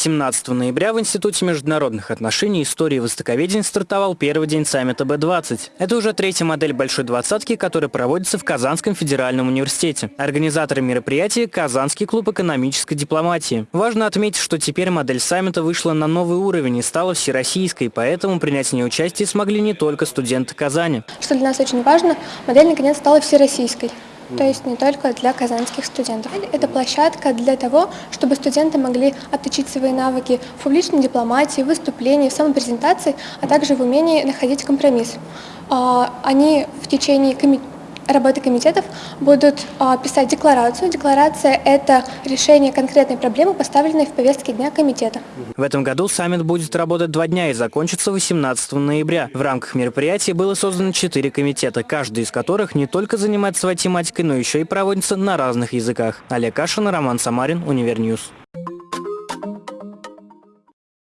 17 ноября в Институте международных отношений истории и востоковедения стартовал первый день саммита Б-20. Это уже третья модель Большой двадцатки, которая проводится в Казанском федеральном университете. Организаторы мероприятия – Казанский клуб экономической дипломатии. Важно отметить, что теперь модель саммита вышла на новый уровень и стала всероссийской, поэтому принять в ней участие смогли не только студенты Казани. Что для нас очень важно, модель наконец стала всероссийской то есть не только для казанских студентов. Это площадка для того, чтобы студенты могли отточить свои навыки в публичной дипломатии, выступлении, в самопрезентации, а также в умении находить компромисс. А, они в течение работы комитетов будут а, писать декларацию. Декларация – это решение конкретной проблемы, поставленной в повестке дня комитета. В этом году саммит будет работать два дня и закончится 18 ноября. В рамках мероприятия было создано четыре комитета, каждый из которых не только занимается своей тематикой, но еще и проводится на разных языках. Олег Кашин, Роман Самарин, Univer News.